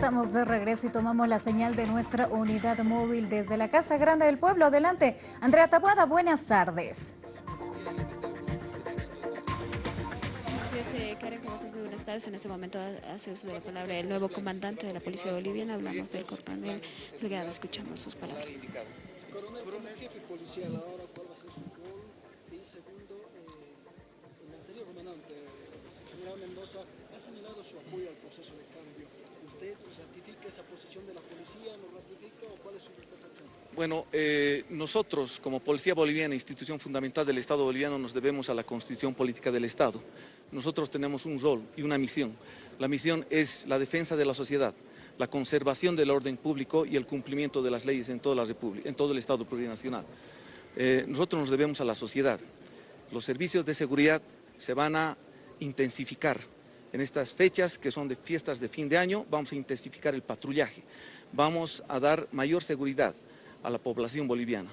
Estamos de regreso y tomamos la señal de nuestra unidad móvil desde la Casa Grande del Pueblo. Adelante, Andrea Tabuada, buenas tardes. Así es, eh, Karen, estás muy buenas tardes. En este momento hace uso de la palabra el nuevo comandante de la Policía Boliviana. Hablamos del coronel Delgado, escuchamos sus palabras. Coronel, jefe policial ahora, ¿cuál va a ser su rol? Y segundo, el anterior comandante, el general Mendoza, ha señalado su apoyo al proceso de cambio. ¿Usted ratifica esa posición de la policía, lo ratifica o cuál es su percepción? Bueno, eh, nosotros como Policía Boliviana, institución fundamental del Estado boliviano, nos debemos a la Constitución Política del Estado. Nosotros tenemos un rol y una misión. La misión es la defensa de la sociedad, la conservación del orden público y el cumplimiento de las leyes en todo el Estado plurinacional. Eh, nosotros nos debemos a la sociedad. Los servicios de seguridad se van a intensificar. En estas fechas que son de fiestas de fin de año, vamos a intensificar el patrullaje. Vamos a dar mayor seguridad a la población boliviana.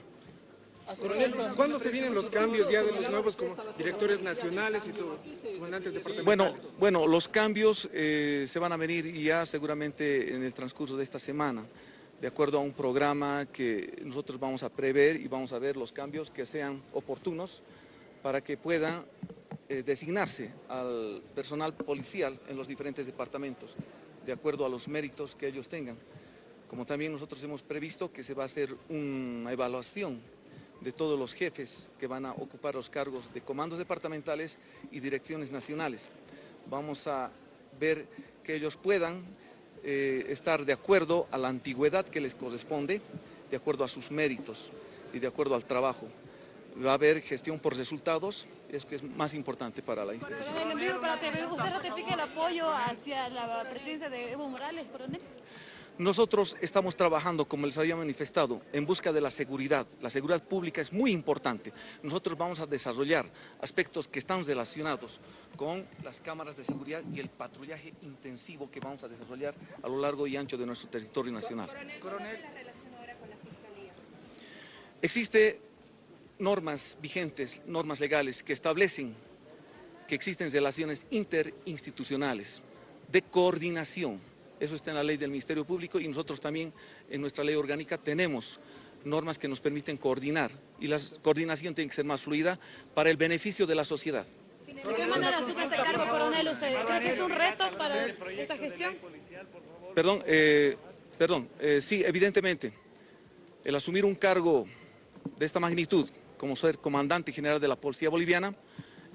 Coronel, ¿cuándo se vienen los cambios ya de los nuevos como directores nacionales y comandantes departamentales? Bueno, bueno, los cambios eh, se van a venir ya seguramente en el transcurso de esta semana, de acuerdo a un programa que nosotros vamos a prever y vamos a ver los cambios que sean oportunos para que puedan eh, designarse al personal policial en los diferentes departamentos, de acuerdo a los méritos que ellos tengan. Como también nosotros hemos previsto que se va a hacer una evaluación de todos los jefes que van a ocupar los cargos de comandos departamentales y direcciones nacionales. Vamos a ver que ellos puedan eh, estar de acuerdo a la antigüedad que les corresponde, de acuerdo a sus méritos y de acuerdo al trabajo. Va a haber gestión por resultados, es que es más importante para la institución. En el envío para TV, ¿usted ratifica el apoyo hacia la presidencia de Evo Morales, coronel? Nosotros estamos trabajando, como les había manifestado, en busca de la seguridad. La seguridad pública es muy importante. Nosotros vamos a desarrollar aspectos que están relacionados con las cámaras de seguridad y el patrullaje intensivo que vamos a desarrollar a lo largo y ancho de nuestro territorio nacional. Coronel, la relación ahora con la Fiscalía? Existe normas vigentes, normas legales que establecen que existen relaciones interinstitucionales de coordinación eso está en la ley del Ministerio Público y nosotros también en nuestra ley orgánica tenemos normas que nos permiten coordinar y la coordinación tiene que ser más fluida para el beneficio de la sociedad. ¿De qué manera se hace cargo, coronel? ¿Usted cree que es un reto para esta gestión? Perdón, eh, perdón, eh, sí, evidentemente, el asumir un cargo de esta magnitud, como ser comandante general de la Policía Boliviana,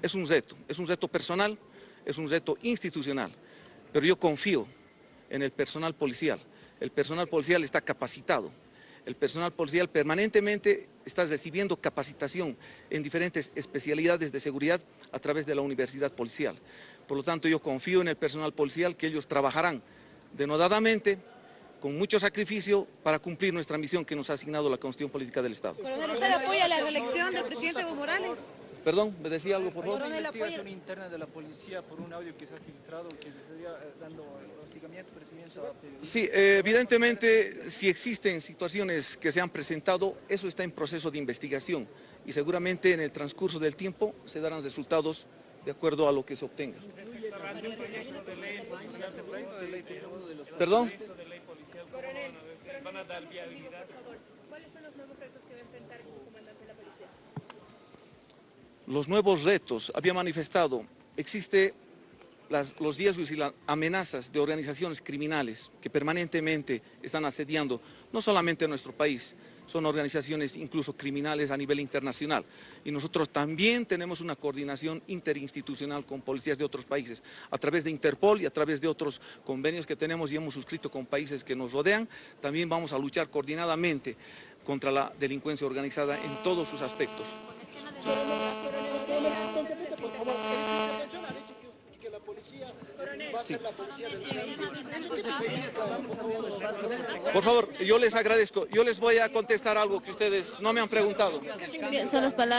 es un reto, es un reto personal, es un reto institucional, pero yo confío en el personal policial. El personal policial está capacitado. El personal policial permanentemente está recibiendo capacitación en diferentes especialidades de seguridad a través de la universidad policial. Por lo tanto, yo confío en el personal policial que ellos trabajarán denodadamente, con mucho sacrificio, para cumplir nuestra misión que nos ha asignado la Constitución Política del Estado. ¿usted apoya la reelección del presidente Evo Morales? Perdón, ¿me decía algo, por favor? Una investigación interna de la policía por un audio que se ha filtrado, que se estaría eh, dando hostigamiento, presidente a Sí, eh, evidentemente, si existen situaciones que se han presentado, eso está en proceso de investigación y seguramente en el transcurso del tiempo se darán resultados de acuerdo a lo que se obtenga. ¿Perdón? ¿Cuáles son los nuevos retos que va a enfrentar como comandante de la policía? los nuevos retos, había manifestado, existe las, los riesgos y las amenazas de organizaciones criminales que permanentemente están asediando no solamente a nuestro país, son organizaciones incluso criminales a nivel internacional. Y nosotros también tenemos una coordinación interinstitucional con policías de otros países, a través de Interpol y a través de otros convenios que tenemos y hemos suscrito con países que nos rodean, también vamos a luchar coordinadamente contra la delincuencia organizada en todos sus aspectos. Por favor, yo les agradezco. Yo les voy a contestar algo que ustedes no me han preguntado. Son las palabras.